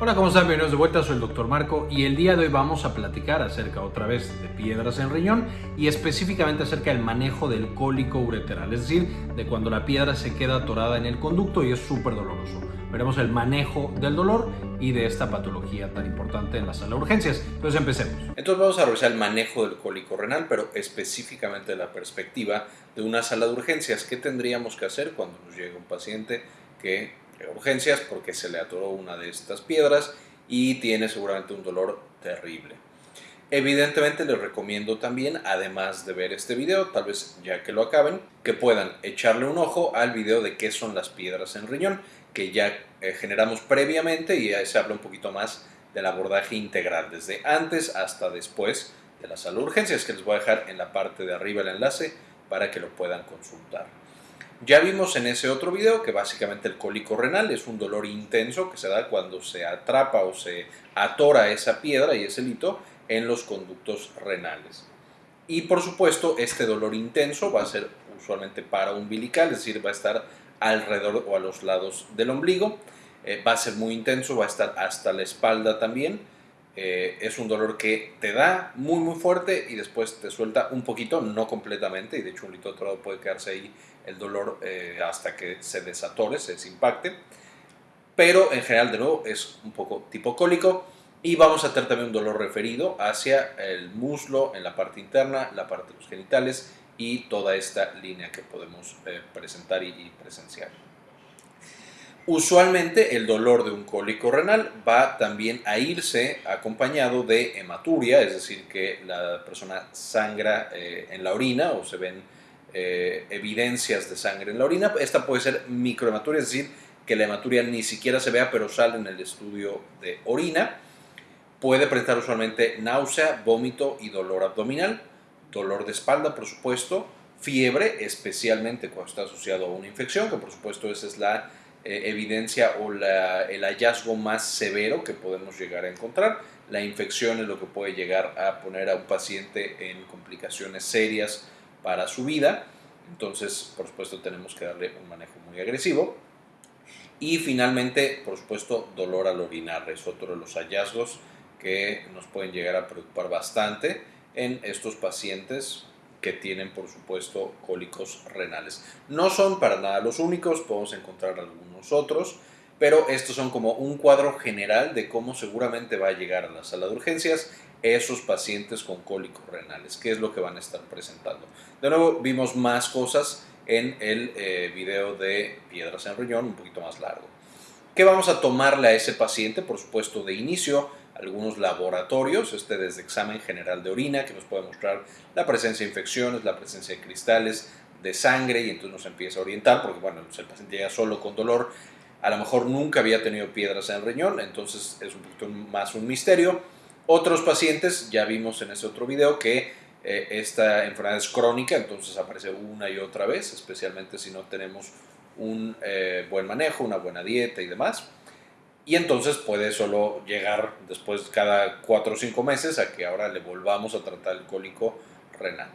Hola, ¿cómo están? Bienvenidos de vuelta, soy el Dr. Marco y el día de hoy vamos a platicar acerca otra vez de piedras en riñón y específicamente acerca del manejo del cólico ureteral, es decir, de cuando la piedra se queda atorada en el conducto y es súper doloroso. Veremos el manejo del dolor y de esta patología tan importante en la sala de urgencias. Entonces empecemos. Entonces vamos a revisar el manejo del cólico renal, pero específicamente de la perspectiva de una sala de urgencias. ¿Qué tendríamos que hacer cuando nos llega un paciente que urgencias porque se le atoró una de estas piedras y tiene seguramente un dolor terrible. Evidentemente les recomiendo también, además de ver este video, tal vez ya que lo acaben, que puedan echarle un ojo al video de qué son las piedras en riñón, que ya eh, generamos previamente y ahí se habla un poquito más del abordaje integral, desde antes hasta después de la sala de urgencias, que les voy a dejar en la parte de arriba el enlace para que lo puedan consultar. Ya vimos en ese otro video que básicamente el cólico renal es un dolor intenso que se da cuando se atrapa o se atora esa piedra y ese lito en los conductos renales. Y por supuesto este dolor intenso va a ser usualmente para umbilical, es decir, va a estar alrededor o a los lados del ombligo, eh, va a ser muy intenso, va a estar hasta la espalda también, eh, es un dolor que te da muy muy fuerte y después te suelta un poquito, no completamente, y de hecho un lito atorado puede quedarse ahí el dolor eh, hasta que se desatore, se desimpacte. Pero en general, de nuevo, es un poco tipo cólico. Y vamos a tener también un dolor referido hacia el muslo en la parte interna, la parte de los genitales y toda esta línea que podemos eh, presentar y, presenciar. Usualmente el dolor de un cólico renal va también a irse acompañado de hematuria, es decir, que la persona sangra eh, en la orina o se ven eh, evidencias de sangre en la orina. Esta puede ser microhematuria, es decir, que la hematuria ni siquiera se vea, pero sale en el estudio de orina. Puede presentar usualmente náusea, vómito y dolor abdominal, dolor de espalda, por supuesto, fiebre, especialmente cuando está asociado a una infección, que por supuesto esa es la evidencia o el hallazgo más severo que podemos llegar a encontrar. La infección es lo que puede llegar a poner a un paciente en complicaciones serias para su vida. Entonces, por supuesto, tenemos que darle un manejo muy agresivo. Y finalmente, por supuesto, dolor al orinar es otro de los hallazgos que nos pueden llegar a preocupar bastante en estos pacientes que tienen, por supuesto, cólicos renales. No son para nada los únicos, podemos encontrar algunos otros, pero estos son como un cuadro general de cómo seguramente va a llegar a la sala de urgencias esos pacientes con cólicos renales, qué es lo que van a estar presentando. De nuevo, vimos más cosas en el eh, video de piedras en riñón, un poquito más largo. ¿Qué vamos a tomarle a ese paciente? Por supuesto, de inicio, algunos laboratorios, este desde examen general de orina, que nos puede mostrar la presencia de infecciones, la presencia de cristales de sangre, y entonces nos empieza a orientar, porque bueno, el paciente llega solo con dolor, a lo mejor nunca había tenido piedras en el riñón, entonces es un poquito más un misterio otros pacientes, ya vimos en ese otro video que eh, esta enfermedad es crónica, entonces aparece una y otra vez, especialmente si no tenemos un eh, buen manejo, una buena dieta y demás. Y entonces puede solo llegar después cada 4 o 5 meses a que ahora le volvamos a tratar el cólico renal.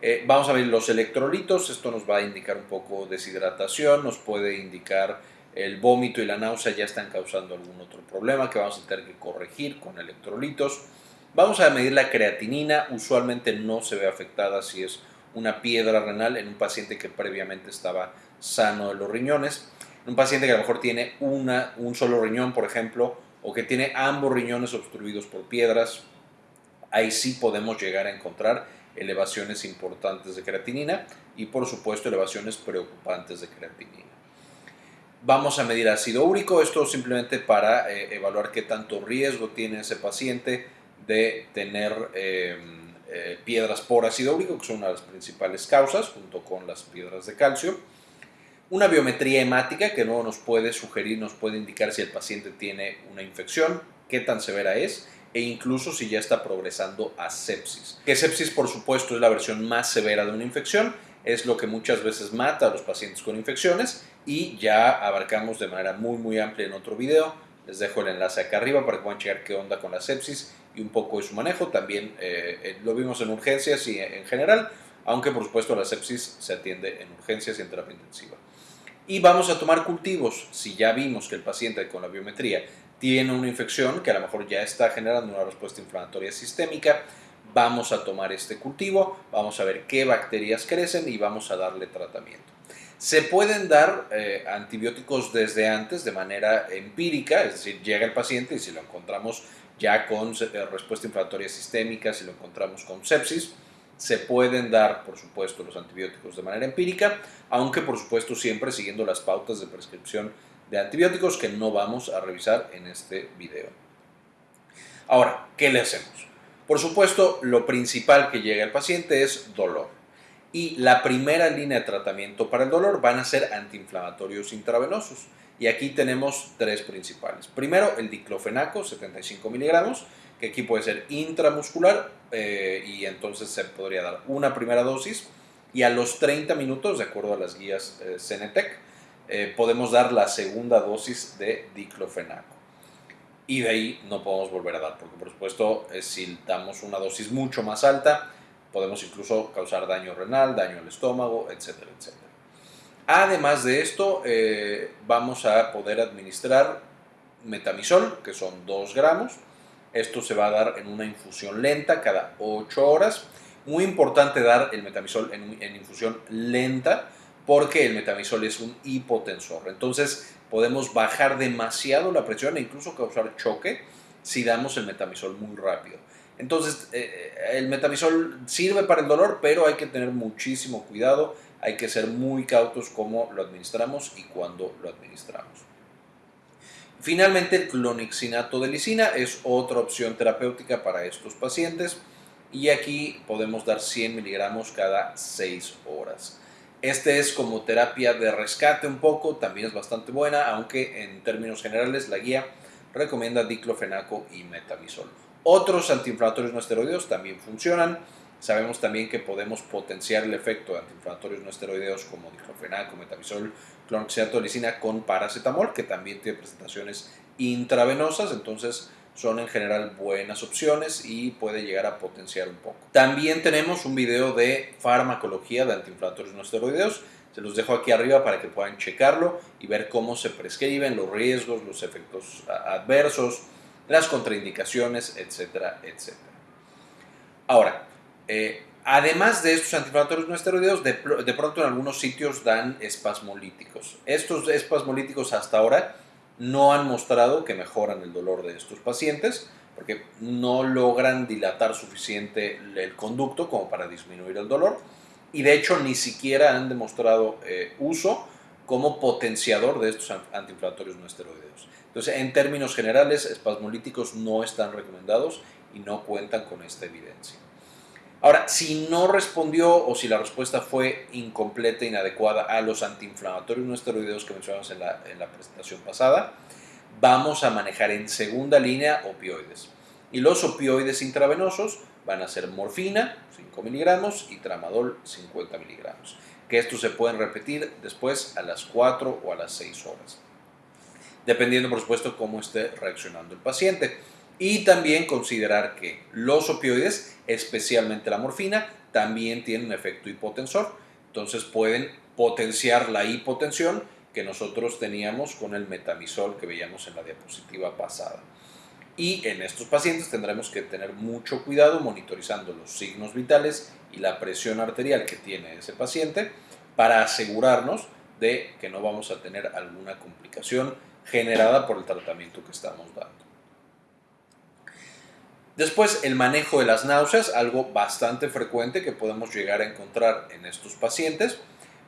Eh, vamos a ver los electrolitos, esto nos va a indicar un poco deshidratación, nos puede indicar el vómito y la náusea ya están causando algún otro problema que vamos a tener que corregir con electrolitos. Vamos a medir la creatinina, usualmente no se ve afectada si es una piedra renal en un paciente que previamente estaba sano de los riñones. Un paciente que a lo mejor tiene una, un solo riñón, por ejemplo, o que tiene ambos riñones obstruidos por piedras, ahí sí podemos llegar a encontrar elevaciones importantes de creatinina y por supuesto elevaciones preocupantes de creatinina. Vamos a medir ácido úrico, esto simplemente para eh, evaluar qué tanto riesgo tiene ese paciente de tener em, eh, piedras por ácido úrico, que son una de las principales causas, junto con las piedras de calcio. Una biometría hemática que no nos puede sugerir, nos puede indicar si el paciente tiene una infección, qué tan severa es, e incluso si ya está progresando a sepsis. Que sepsis, por supuesto, es la versión más severa de una infección, es lo que muchas veces mata a los pacientes con infecciones y ya abarcamos de manera muy muy amplia en otro video. Les dejo el enlace acá arriba para que puedan checar qué onda con la sepsis y un poco de su manejo. También eh, eh, lo vimos en urgencias y en general, aunque por supuesto la sepsis se atiende en urgencias y en terapia intensiva. Y vamos a tomar cultivos. Si ya vimos que el paciente con la biometría tiene una infección que a lo mejor ya está generando una respuesta inflamatoria sistémica, vamos a tomar este cultivo, vamos a ver qué bacterias crecen y vamos a darle tratamiento. Se pueden dar eh, antibióticos desde antes de manera empírica, es decir, llega el paciente y si lo encontramos ya con eh, respuesta inflamatoria sistémica, si lo encontramos con sepsis, se pueden dar, por supuesto, los antibióticos de manera empírica, aunque por supuesto siempre siguiendo las pautas de prescripción de antibióticos que no vamos a revisar en este video. Ahora, ¿qué le hacemos? Por supuesto, lo principal que llega al paciente es dolor. Y la primera línea de tratamiento para el dolor van a ser antiinflamatorios intravenosos. Y aquí tenemos tres principales. Primero, el diclofenaco, 75 miligramos, que aquí puede ser intramuscular eh, y entonces se podría dar una primera dosis y a los 30 minutos, de acuerdo a las guías eh, Cenetec, eh, podemos dar la segunda dosis de diclofenaco. Y de ahí no podemos volver a dar, porque por supuesto si damos una dosis mucho más alta, podemos incluso causar daño renal, daño al estómago, etcétera, etcétera. Además de esto, eh, vamos a poder administrar metamisol, que son 2 gramos. Esto se va a dar en una infusión lenta cada 8 horas. Muy importante dar el metamisol en, infusión lenta porque el metamisol es un hipotensor. Entonces podemos bajar demasiado la presión e incluso causar choque si damos el metamisol muy rápido. Entonces, eh, eh, el metamisol sirve para el dolor, pero hay que tener muchísimo cuidado, hay que ser muy cautos cómo lo administramos y cuándo lo administramos. Finalmente, clonixinato de lisina es otra opción terapéutica para estos pacientes y aquí podemos dar 100 miligramos cada 6 horas. Este es como terapia de rescate un poco, también es bastante buena, aunque en términos generales la guía recomienda diclofenaco y metamisol. Otros antiinflamatorios no esteroideos también funcionan. Sabemos también que podemos potenciar el efecto de antiinflamatorios no esteroideos como diclofenaco, metamisol, clonxilatolicina con paracetamol, que también tiene presentaciones intravenosas, entonces son en general buenas opciones y puede llegar a potenciar un poco. También tenemos un video de farmacología de antiinflamatorios no esteroideos, se los dejo aquí arriba para que puedan checarlo y ver cómo se prescriben, los riesgos, los efectos adversos, las contraindicaciones, etcétera, etcétera. Ahora, eh, además de estos antiinflamatorios no esteroideos, de, pronto en algunos sitios dan espasmolíticos. Estos espasmolíticos hasta ahora no han mostrado que mejoran el dolor de estos pacientes porque no logran dilatar suficiente el conducto como para disminuir el dolor y de hecho ni siquiera han demostrado eh, uso como potenciador de estos antiinflamatorios no esteroideos. Entonces, en términos generales, espasmolíticos no están recomendados y no cuentan con esta evidencia. Ahora, si no respondió o si la respuesta fue incompleta, inadecuada a los antiinflamatorios no esteroideos que mencionamos en la, en la presentación pasada, vamos a manejar en segunda línea opioides. Y los opioides intravenosos van a ser morfina, 5 miligramos, y tramadol, 50 miligramos. Que estos se pueden repetir después a las 4 o a las 6 horas dependiendo por supuesto cómo esté reaccionando el paciente. Y también considerar que los opioides, especialmente la morfina, también tienen un efecto hipotensor. Entonces pueden potenciar la hipotensión que nosotros teníamos con el metamisol que veíamos en la diapositiva pasada. Y en estos pacientes tendremos que tener mucho cuidado monitorizando los signos vitales y la presión arterial que tiene ese paciente para asegurarnos de que no vamos a tener alguna complicación generada por el tratamiento que estamos dando. Después, el manejo de las náuseas, algo bastante frecuente que podemos llegar a encontrar en estos pacientes.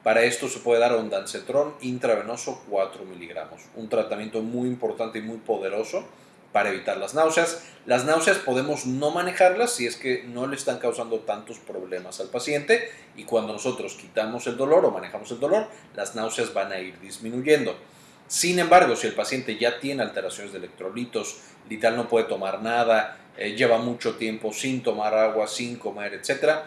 Para esto se puede dar ondansetron intravenoso 4 miligramos, un tratamiento muy importante y muy poderoso para evitar las náuseas. Las náuseas podemos no manejarlas si es que no le están causando tantos problemas al paciente y cuando nosotros quitamos el dolor o manejamos el dolor, las náuseas van a ir disminuyendo. Sin embargo, si el paciente ya tiene alteraciones de electrolitos, literal no puede tomar nada, eh, lleva mucho tiempo sin tomar agua, sin comer, etc.,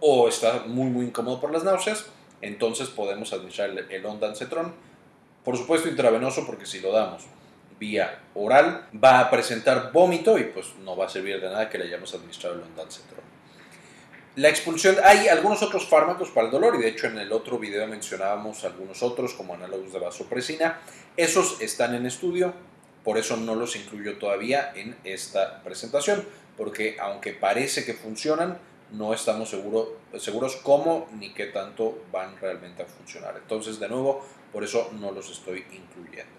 o está muy, muy incómodo por las náuseas, entonces podemos administrar el, el ondansetron. Por supuesto, intravenoso, porque si lo damos vía oral, va a presentar vómito y pues no va a servir de nada que le hayamos administrado el ondansetron. La expulsión, hay algunos otros fármacos para el dolor y de hecho en el otro video mencionábamos algunos otros como análogos de vasopresina. Esos están en estudio, por eso no los incluyo todavía en esta presentación, porque aunque parece que funcionan, no estamos seguro, seguros cómo ni qué tanto van realmente a funcionar. Entonces, de nuevo, por eso no los estoy incluyendo.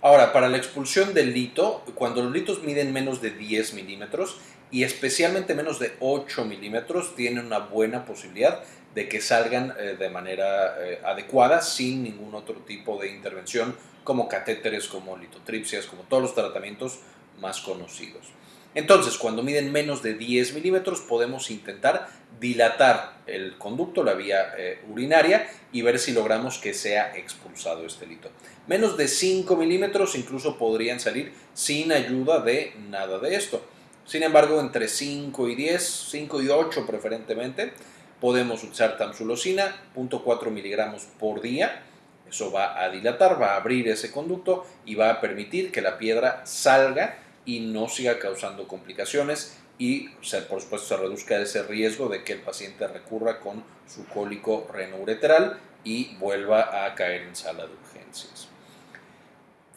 Ahora, para la expulsión del lito, cuando los litos miden menos de 10 milímetros y especialmente menos de 8 milímetros, tienen una buena posibilidad de que salgan eh, de manera eh, adecuada sin ningún otro tipo de intervención como catéteres, como litotripsias, como todos los tratamientos más conocidos. Entonces, cuando miden menos de 10 milímetros, podemos intentar dilatar el conducto, la vía eh, urinaria, y ver si logramos que sea expulsado este lito. Menos de 5 milímetros incluso podrían salir sin ayuda de nada de esto. Sin embargo, entre 5 y 10, 5 y 8 preferentemente, podemos usar tamsulosina, 0.4 miligramos por día. Eso va a dilatar, va a abrir ese conducto y va a permitir que la piedra salga y no siga causando complicaciones y por supuesto se reduzca ese riesgo de que el paciente recurra con su cólico renoureteral y vuelva a caer en sala de urgencias.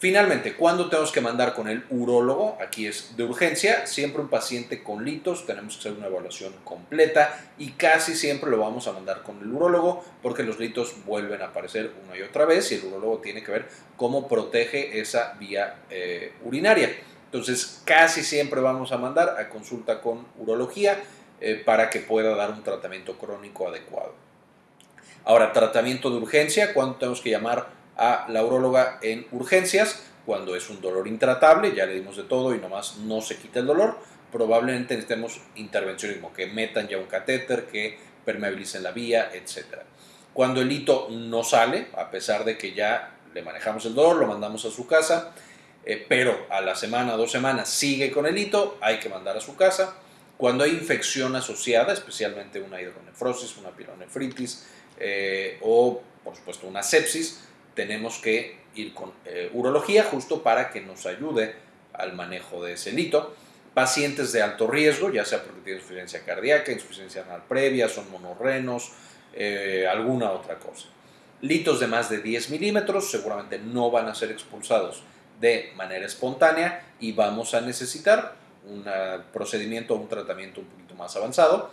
Finalmente, ¿cuándo tenemos que mandar con el urólogo? Aquí es de urgencia. Siempre un paciente con litos tenemos que hacer una evaluación completa y casi siempre lo vamos a mandar con el urólogo porque los litos vuelven a aparecer una y otra vez y el urólogo tiene que ver cómo protege esa vía eh, urinaria. Entonces, casi siempre vamos a mandar a consulta con urología eh, para que pueda dar un tratamiento crónico adecuado. Ahora, tratamiento de urgencia, ¿cuándo tenemos que llamar a la uróloga en urgencias? Cuando es un dolor intratable, ya le dimos de todo y nomás no se quita el dolor, probablemente necesitemos intervencionismo, que metan ya un catéter, que permeabilicen la vía, etc. Cuando el hito no sale, a pesar de que ya le manejamos el dolor, lo mandamos a su casa, eh, pero a la semana, dos semanas, sigue con el hito, hay que mandar a su casa. Cuando hay infección asociada, especialmente una hidronefrosis, una pielonefritis eh, o, por supuesto, una sepsis, tenemos que ir con eh, urología justo para que nos ayude al manejo de ese hito. Pacientes de alto riesgo, ya sea porque tienen insuficiencia cardíaca, insuficiencia renal previa, son monorrenos, alguna otra cosa. Litos de más de 10 milímetros seguramente no van a ser expulsados de manera espontánea y vamos a necesitar un procedimiento o un tratamiento un poquito más avanzado.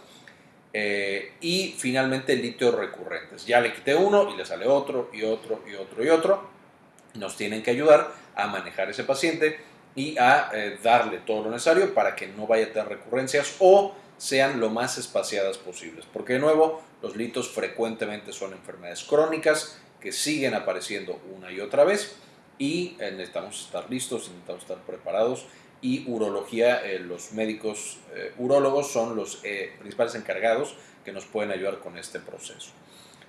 Eh, y finalmente litios recurrentes. Ya le quité uno y le sale otro y otro y otro y otro. Nos tienen que ayudar a manejar ese paciente y a eh, darle todo lo necesario para que no vaya a tener recurrencias o sean lo más espaciadas posibles. Porque de nuevo, los litos frecuentemente son enfermedades crónicas que siguen apareciendo una y otra vez y eh, necesitamos estar listos, necesitamos estar preparados y urología, eh, los médicos eh, urólogos son los principales encargados que nos pueden ayudar con este proceso.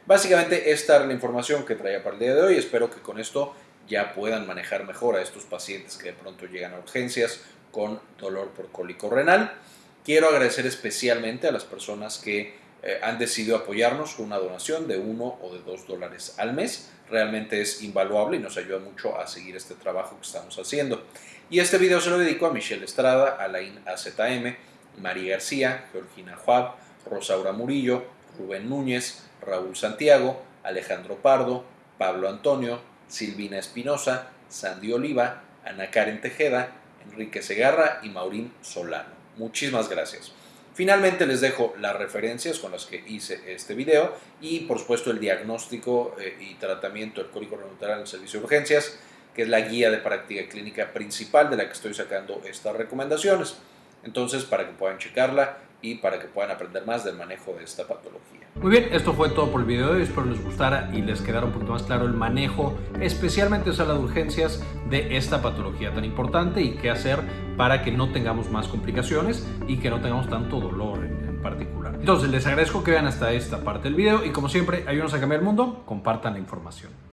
Básicamente esta es la información que traía para el día de hoy, espero que con esto ya puedan manejar mejor a estos pacientes que de pronto llegan a urgencias con dolor por cólico renal. Quiero agradecer especialmente a las personas que han decidido apoyarnos con una donación de 1 o de 2 dólares al mes realmente es invaluable y nos ayuda mucho a seguir este trabajo que estamos haciendo. Y este video se lo dedico a Michelle Estrada, Alain AZM, María García, Georgina Juab, Rosaura Murillo, Rubén Núñez, Raúl Santiago, Alejandro Pardo, Pablo Antonio, Silvina Espinosa, Sandy Oliva, Ana Karen Tejeda, Enrique Segarra y Maurín Solano. Muchísimas gracias. Finalmente les dejo las referencias con las que hice este video y por supuesto el diagnóstico eh, y tratamiento del cólico renal en el servicio de urgencias, que es la guía de práctica clínica principal de la que estoy sacando estas recomendaciones. Entonces, para que puedan checarla y para que puedan aprender más del manejo de esta patología. Muy bien, esto fue todo por el video de hoy. Espero les gustara y les quedara un poquito más claro el manejo, especialmente en sala de urgencias, de esta patología tan importante y qué hacer para que no tengamos más complicaciones y que no tengamos tanto dolor en, en particular. Entonces, les agradezco que vean hasta esta parte del video y como siempre, ayúdenos a cambiar el mundo, compartan la información.